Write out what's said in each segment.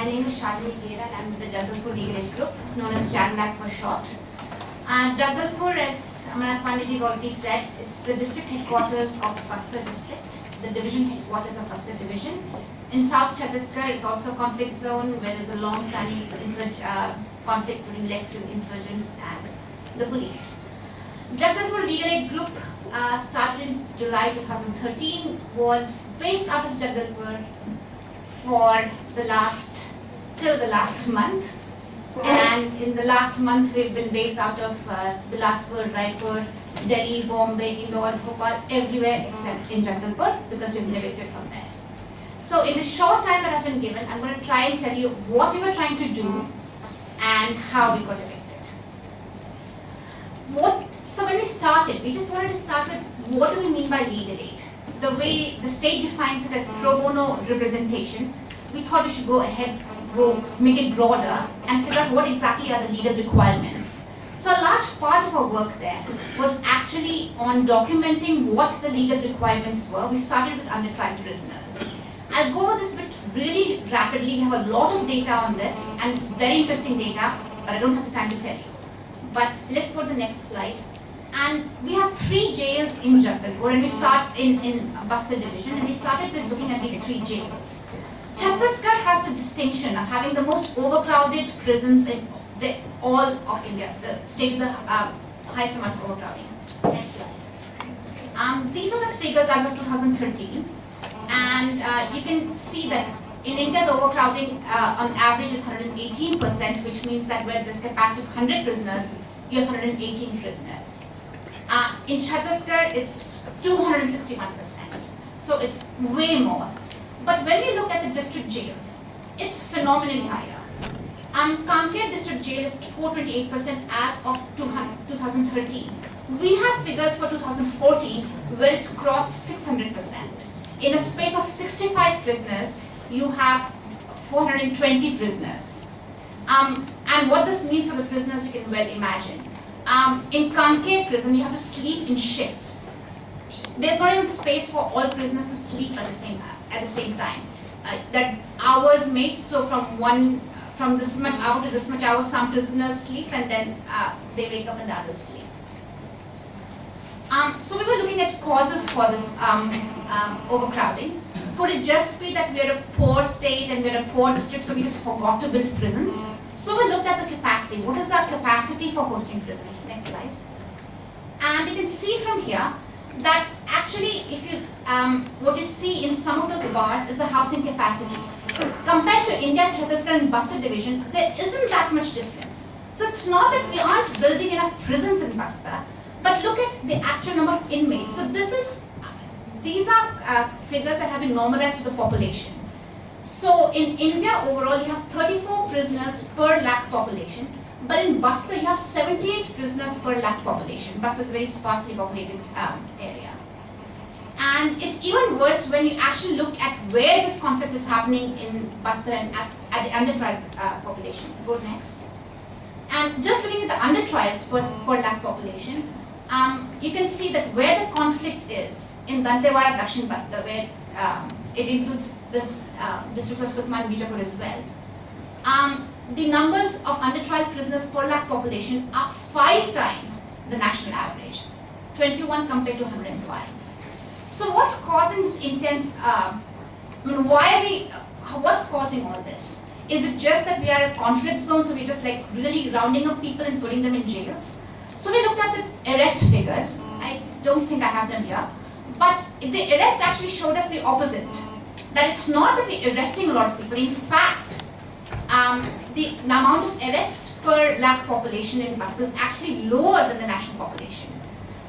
my name is Shalini Gera and I'm with the Jagdalpur Legal Aid Group, known as JagLAG for short. Uh, Jagdalpur, as Amanath Pandit already said, it's the district headquarters of Bastar district, the division headquarters of Bastar division. In South Chhattisgarh, it's also a conflict zone where there's a long-standing uh, conflict between left-wing insurgents and the police. Jagdalpur Legal Aid Group uh, started in July 2013, was based out of Jagdalpur for the last, till the last month. And in the last month, we've been based out of uh, Bilaspur, Raipur, Delhi, Bombay, Indore, Bhopal, everywhere except in Jagdalpur because we've evicted from there. So in the short time that I've been given, I'm going to try and tell you what we were trying to do and how we got evicted. What, so when we started, we just wanted to start with what do we mean by legal aid? The way the state defines it as pro bono representation, we thought we should go ahead, go make it broader and figure out what exactly are the legal requirements. So a large part of our work there was actually on documenting what the legal requirements were. We started with under trial prisoners. I'll go over this bit really rapidly. We have a lot of data on this and it's very interesting data, but I don't have the time to tell you. But let's go to the next slide. And we have three jails in Jagdalpur and we start in, in Bastar division and we started with looking at these three jails. Chhattisgarh has the distinction of having the most overcrowded prisons in the, all of India, the state with the uh, highest amount of overcrowding. Um, these are the figures as of 2013 and uh, you can see that in India the overcrowding uh, on average is 118% which means that where there's capacity of 100 prisoners, you have 118 prisoners. Uh, in Chhattisgarh, it's 261%. So it's way more. But when we look at the district jails, it's phenomenally higher. Um, Kanker district jail is 428% as of 2013. We have figures for 2014 where it's crossed 600%. In a space of 65 prisoners, you have 420 prisoners. Um, and what this means for the prisoners, you can well imagine. Um, in Kanker prison, you have to sleep in shifts. There's not even space for all prisoners to sleep at the same at the same time. Uh, that hours made, so from one, from this much hour to this much hour, some prisoners sleep and then uh, they wake up and the others sleep. Um, so we were looking at causes for this um, um, overcrowding. Could it just be that we're a poor state and we're a poor district, so we just forgot to build prisons? So we looked at the capacity. What is our capacity for hosting prisons? Next slide. And you can see from here that actually if you, um, what you see in some of those bars is the housing capacity. Compared to India, Chhattisgarh and Bastar division, there isn't that much difference. So it's not that we aren't building enough prisons in Bastar, but look at the actual number of inmates. So this is, these are uh, figures that have been normalized to the population. So in India overall, you have 34 prisoners per lakh population, but in Bastar, you have 78 prisoners per lakh population. Bastar is a very sparsely populated um, area. And it's even worse when you actually look at where this conflict is happening in Bastar and at, at the under trial uh, population. Go next. And just looking at the under trials per, per lakh population, um, you can see that where the conflict is in Dantewada, Dakshin Bastar, where um, it includes this uh, district of Sukma and Bijapur as well. Um, the numbers of under trial prisoners per lakh population are five times the national average, 21 compared to 105. So what's causing this intense, uh, I mean, why are we, uh, what's causing all this? Is it just that we are a conflict zone, so we're just like really rounding up people and putting them in jails? So we looked at the arrest figures. I don't think I have them here. But the arrest actually showed us the opposite. That it's not that we're arresting a lot of people. In fact, um, the amount of arrests per lakh population in Bastar is actually lower than the national population,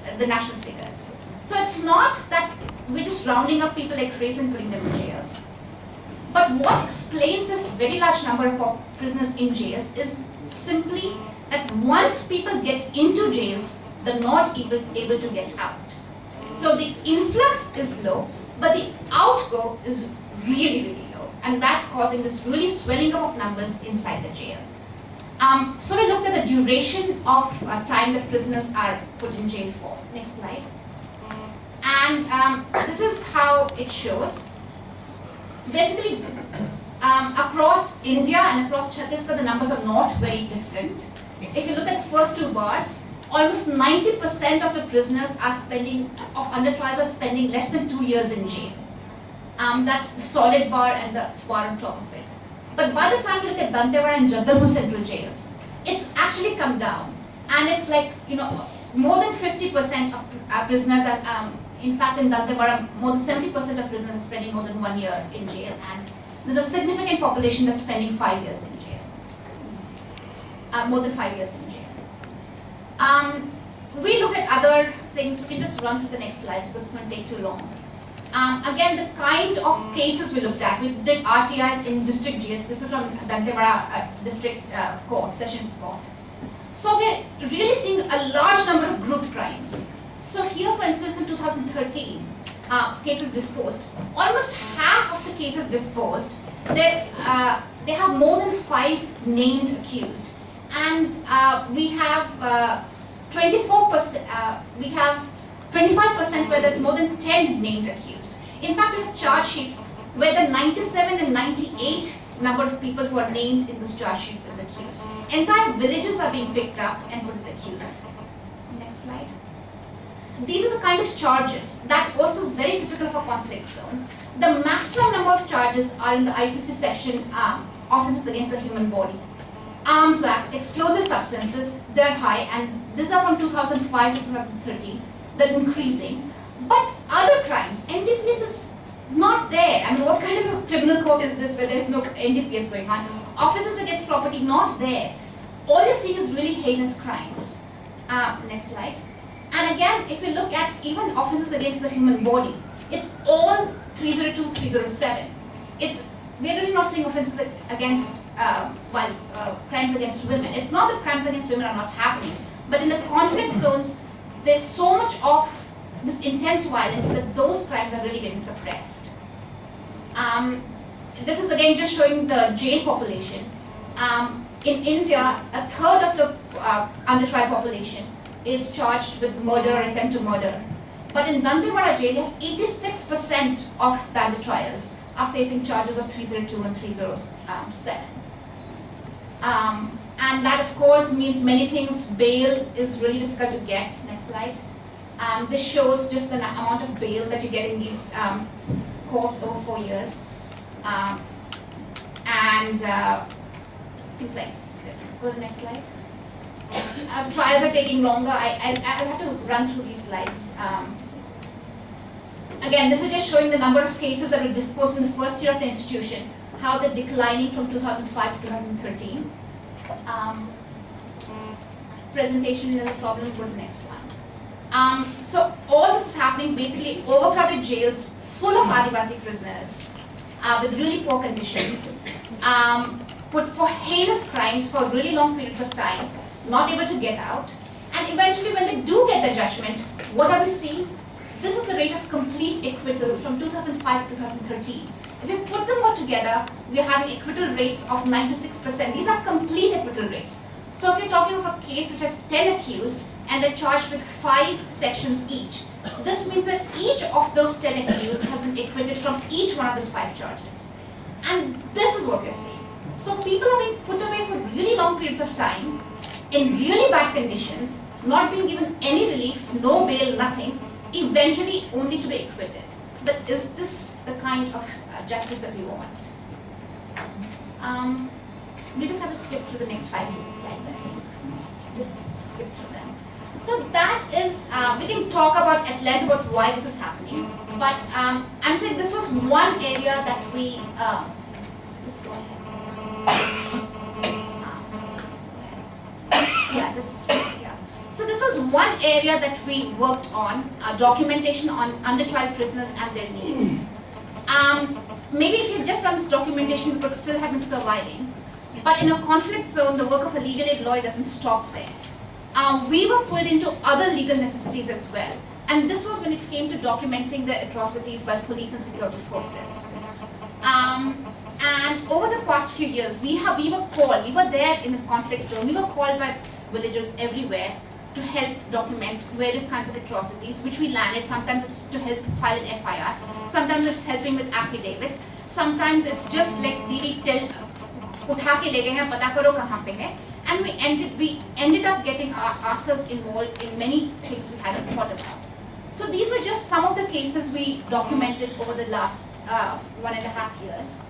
uh, the national figures. So it's not that we're just rounding up people like crazy and putting them in jails. But what explains this very large number of prisoners in jails is simply that once people get into jails, they're not able, able to get out. So the influx is low, but the outgo is really, really. And that's causing this really swelling up of numbers inside the jail. Um, so we looked at the duration of uh, time that prisoners are put in jail for. Next slide. And um, this is how it shows. Basically, Um, across India and across Chhattisgarh, the numbers are not very different. If you look at the first two bars, almost 90% of the prisoners are spending, of under trials are spending less than two years in jail. Um, that's the solid bar and the bar on top of it. But by the time you look at Dantewada and Jagdalpur central jails, it's actually come down. And it's like, you know, more than 50% of uh, prisoners are, um, in fact in Dantewada, more than 70% of prisoners are spending more than one year in jail. And there's a significant population that's spending five years in jail. Uh, more than five years in jail. Um, we looked at other things, we can just run through the next slides because it's going to take too long. Um, again, the kind of cases we looked at, we did RTIs in district jails. This is from Dantewada uh, District uh, Court, Sessions Court. So we're really seeing a large number of group crimes. So here, for instance, in 2013, uh, cases disposed, almost half of the cases disposed, uh, they have more than five named accused. And uh, we have 24%, uh, we have 25% where there's more than 10 named accused. In fact, we have charge sheets where the 97 and 98 number of people who are named in those charge sheets as accused. Entire villages are being picked up and put as accused. Next slide. These are the kind of charges that also is very typical for conflict zone. The maximum number of charges are in the IPC section um, offenses against the human body. Arms Act, explosive substances, they're high and these are from 2005 to 2013 they're increasing. But other crimes, NDPS is not there. I mean, what kind of a criminal court is this where there's no NDPS going on? Offences against property, not there. All you're seeing is really heinous crimes. Uh, next slide. And again, if you look at even offences against the human body, it's all 302, 307. It's we're really not seeing offences against, uh, well, uh, crimes against women. It's not that crimes against women are not happening, but in the conflict zones, there's so much of this intense violence that those crimes are really getting suppressed. Um, this is again just showing the jail population. Um, in India, a third of the uh, under trial population is charged with murder or attempt to murder. But in Dantewada jail, 86% of the under trials are facing charges of 302 and 307. Um, and that of course means many things. Bail is really difficult to get. Next slide. Um, this shows just the amount of bail that you get in these um, courts over four years. Um, and uh, things like this. Go to the next slide. Uh, trials are taking longer. I, I, I'll have to run through these slides. Um, again, this is just showing the number of cases that were disposed in the first year of the institution, how they're declining from 2005 to 2013 um, presentation is a problem, to the next one. Um, so all this is happening basically overcrowded jails full of Adivasi prisoners uh, with really poor conditions, um, put for heinous crimes for really long periods of time, not able to get out. And eventually when they do get the judgment, what are we seeing? This is the rate of complete acquittals from 2005 to 2013. If you put them all together, we are having acquittal rates of 96%. These are complete acquittal rates. So if you're talking of a case which has 10 accused and they're charged with 5 sections each, this means that each of those 10 accused has been acquitted from each one of those 5 charges. And this is what we're seeing. So people are being put away for really long periods of time, in really bad conditions, not being given any relief, no bail, nothing, eventually only to be acquitted. But is this the kind of uh, justice that we want? Um, we just have to skip through the next five slides, I think. Just skip through them. So that is, uh, we can talk about at length about why this is happening. But um, I'm saying this was one area that we, uh, just go ahead. Uh, yeah, just so this was one area that we worked on, uh, documentation on under trial prisoners and their needs. Um, maybe if you've just done this documentation, we could still have been surviving. But in a conflict zone, the work of a legal aid lawyer doesn't stop there. Um, we were pulled into other legal necessities as well. And this was when it came to documenting the atrocities by police and security forces. Um, and over the past few years, we have we were called, we were there in the conflict zone, we were called by villagers everywhere to help document various kinds of atrocities, which we landed. Sometimes it's to help file an FIR. Sometimes it's helping with affidavits. Sometimes it's just like the tell, uthake lege hai, pata karo kahan pe hai. And we ended, we ended up getting our, ourselves involved in many things we hadn't thought about. So these were just some of the cases we documented over the last uh, one and a half years.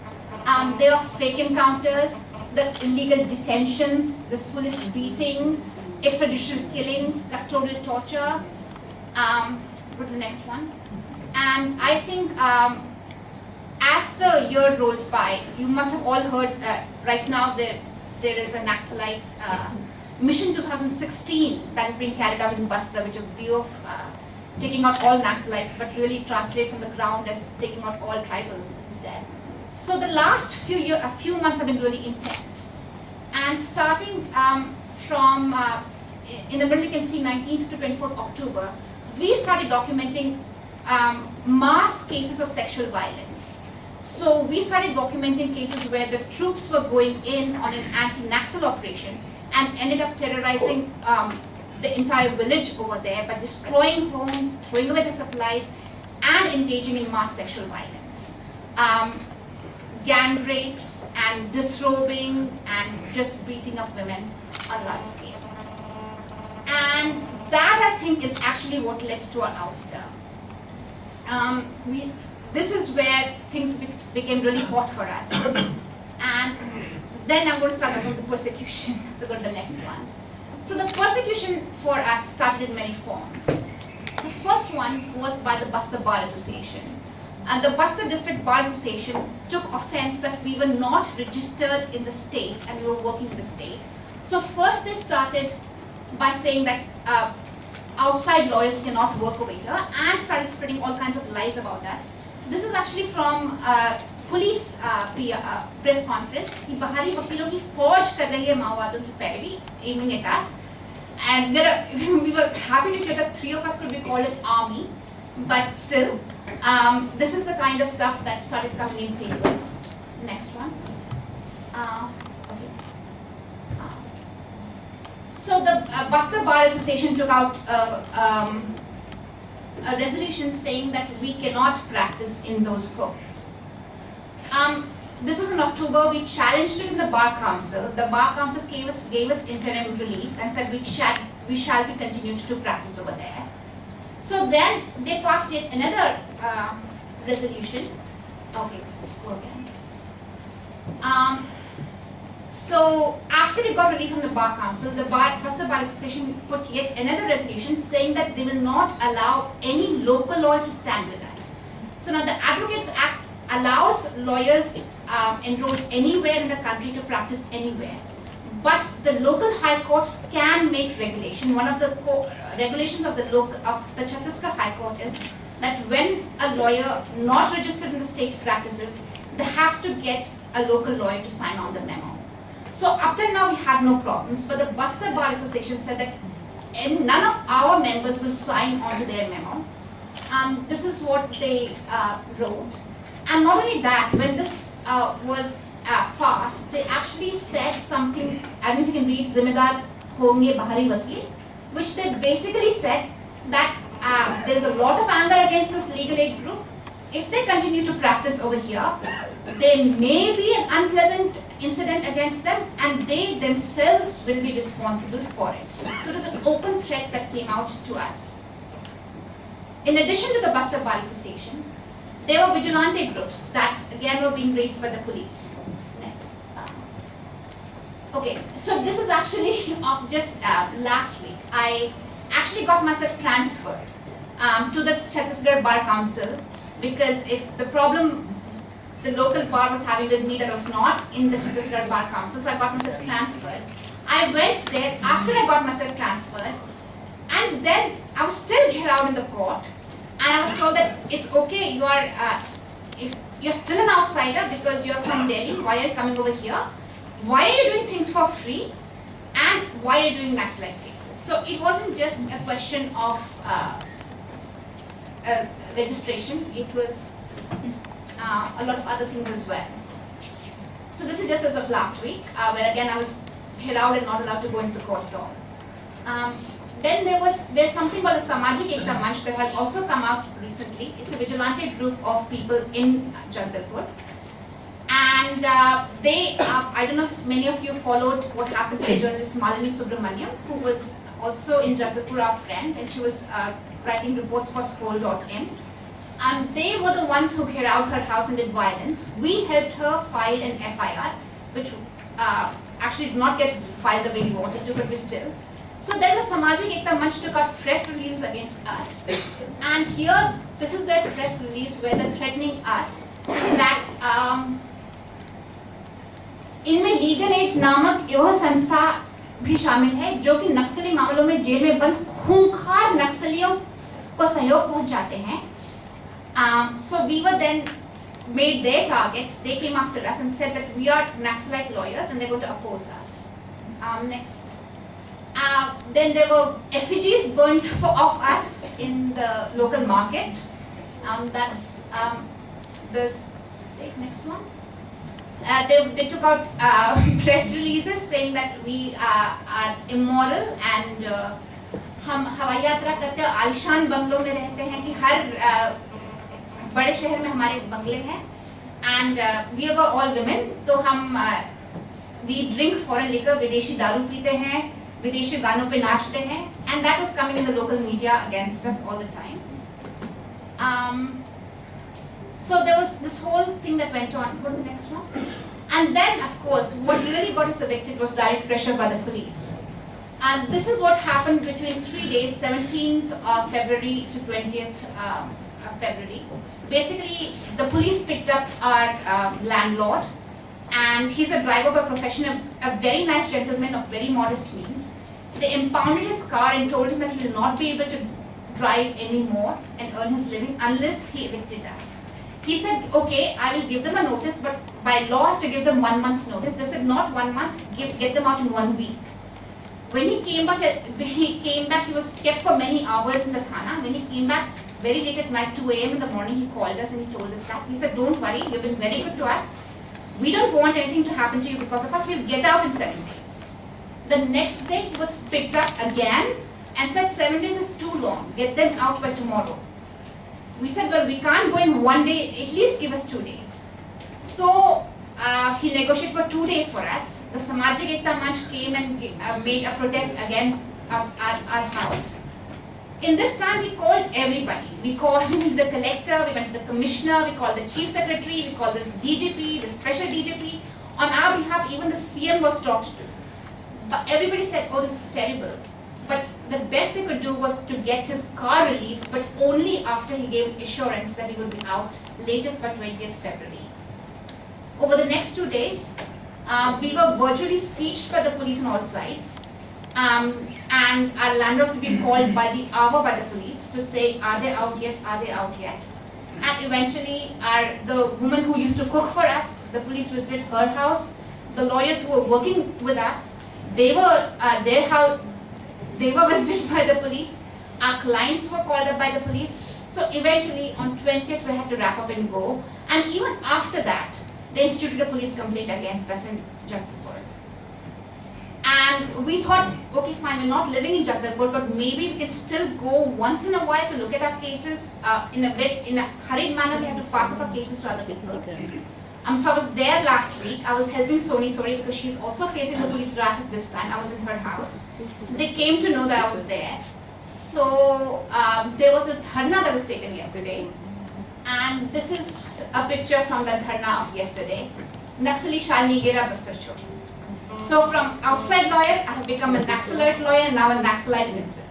Um, there are fake encounters, the illegal detentions, this police beating, extrajudicial killings, custodial torture. Um, go to the next one. And I think um, as the year rolled by, you must have all heard, uh, right now there, there is a Naxalite uh, Mission 2016 that is being carried out in Bastar, which is a view of uh, taking out all Naxalites, but really translates on the ground as taking out all tribals instead. So the last few year, a few months have been really intense. And starting um, from, uh, in the middle you can see 19th to 24th October, we started documenting um, mass cases of sexual violence. So we started documenting cases where the troops were going in on an anti-Naxal operation and ended up terrorizing um, the entire village over there by destroying homes, throwing away the supplies, and engaging in mass sexual violence. Um, gang rapes and disrobing and just beating up women on large scale. And that I think is actually what led to our ouster. Um, we, this is where things be became really hot for us. and then I'm going to start about the persecution. So go to the next one. So the persecution for us started in many forms. The first one was by the Bastar Bar Association And the Bastar District Bar Association took offense that we were not registered in the state and we were working in the state. So first they started by saying that uh, outside lawyers cannot work over here and started spreading all kinds of lies about us. This is actually from uh, police press conference कि बाहरी वकीलों की फौज कर रही है माओवादियों की पैरवी aiming at us and there are, we were happy to hear that three of us could be called an army but still um, this is the kind of stuff that started coming in papers. Next one. Uh, uh, so the uh, Bar Association took out um, a resolution saying that we cannot practice in those courts. Um, this was in October, we challenged it in the Bar Council. The Bar Council gave us, gave us interim relief and said we shall, we shall be continued to practice over there. So then they passed yet another uh, resolution. Okay, again. Um, so after we got relief from the Bar Council, the Bar, first the Bar Association put yet another resolution saying that they will not allow any local lawyer to stand with us. So now the Advocates Act allows lawyers um, enrolled anywhere in the country to practice anywhere. But the local high courts can make regulation. One of the regulations of the local of the Chhattisgarh High Court is that when a lawyer not registered in the state practices, they have to get a local lawyer to sign on the memo. So up till now we had no problems, but the Bastar Bar Association said that none of our members will sign onto their memo. Um, this is what they uh, wrote. And not only that, when this uh, was uh, they actually said something, I don't know if you can read, Zimedar Honge Bahari Vakil, which they basically said that uh, there is a lot of anger against this legal aid group. If they continue to practice over here, there may be an unpleasant incident against them and they themselves will be responsible for it. So it is an open threat that came out to us. In addition to the Bastar Bar Association, there were vigilante groups that again were being raised by the police. Next. Okay, so this is actually of just uh, last week. I actually got myself transferred um, to the Chhattisgarh Bar Council because if the problem the local bar was having with me that was not in the Chhattisgarh Bar Council, so I got myself transferred. I went there after I got myself transferred and then I was still here out in the court and I was told that it's okay, you are, uh, if you're still an outsider because you're from Delhi, why are you coming over here? Why are you doing things for free? And why are you doing Naxalite cases? So it wasn't just a question of uh, registration, it was uh, a lot of other things as well. So this is just as of last week, uh, where again I was held out and not allowed to go into the court at all. Um, then there was there's something called the Samajik Ekta Manch that has also come out recently. It's a vigilante group of people in Jagdalpur. And uh, they, uh, I don't know if many of you followed what happened to journalist Malini Subramaniam, who was also in Jagdalpur, our friend, and she was uh, writing reports for scroll.in. And they were the ones who cleared out her house and did violence. We helped her file an FIR, which uh, actually did not get filed the way we wanted to, but we still. So then the Samajik Ekta Manch took out press releases against us. And here, this is their press release where they're threatening us that um, इनमें legal aid नामक यह संस्था भी शामिल है जो कि नक्सली मामलों में जेल में बंद खूंखार नक्सलियों को सहयोग पहुंचाते हैं um, so we were then made their target. They came after us and said that we are Naxalite lawyers and they're going to oppose us. Um, next. Uh, then there were effigies burnt of us in the local market. Um, that's um, the next one. Uh, they, they took out uh, press releases saying that we uh, are immoral and uh, हम हवाई यात्रा करते हैं आलिशान बंगलों में रहते हैं कि हर uh, बड़े शहर में हमारे बंगले हैं and we are all women तो हम वी ड्रिंक फॉरेन लिकर विदेशी दारू पीते हैं विदेशी गानों पे नाचते हैं and that was coming in the local media against us all the time so there was this whole thing that went on. Go to the next one. And then, of course, what really got us evicted was direct pressure by the police. And this is what happened between three days, 17th of February to 20th um, of February basically the police picked up our uh, landlord and he's a driver by profession, a, a, very nice gentleman of very modest means. They impounded his car and told him that he will not be able to drive anymore and earn his living unless he evicted us. He said, okay, I will give them a notice, but by law I have to give them one month's notice. They said, not one month, give, get them out in one week. When he came back, uh, he came back, he was kept for many hours in the thana. When he came back, very late at night, 2 a.m. in the morning, he called us and he told us that. He said, don't worry, you've been very good to us. We don't want anything to happen to you because of us. We'll get out in seven days. The next day, he was picked up again and said, seven days is too long. Get them out by tomorrow. We said, well, we can't go in one day. At least give us two days. So uh, he negotiated for two days for us. The Samajik Ekta Manch came and uh, made a protest against our, our, our house. In this time, we called everybody. We called the collector, we went to the commissioner, we called the chief secretary, we called the DGP, the special DGP. On our behalf, even the CM was talked to. But everybody said, oh, this is terrible. But the best they could do was to get his car released, but only after he gave assurance that he would be out, latest by 20th February. Over the next two days, uh, we were virtually sieged by the police on all sides. Um, and our landlords have been called by the hour by the police to say, are they out yet, are they out yet? And eventually, our, the woman who used to cook for us, the police visited her house. The lawyers who were working with us, they were, uh, house, they were visited by the police. Our clients were called up by the police. So eventually, on 20th, we had to wrap up and go. And even after that, they instituted a police complaint against us in Jaipur. And we thought, okay, fine, we're not living in Jagdalpur, but maybe we can still go once in a while to look at our cases. Uh, in, a in a hurried manner, we have to pass up our cases to other people. Um, so I was there last week. I was helping Soni Sori because she's also facing the police wrath at this time. I was in her house. They came to know that I was there. So um, there was this dharna that was taken yesterday. And this is a picture from the dharna of yesterday. Naxali Shalini Gera Bastar so from outside lawyer, I have become an Naxalite lawyer and now an Naxalite himself.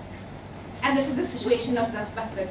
And this is the situation of Das Bastar